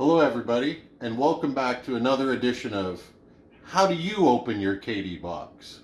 Hello everybody and welcome back to another edition of How Do You Open Your KD Box?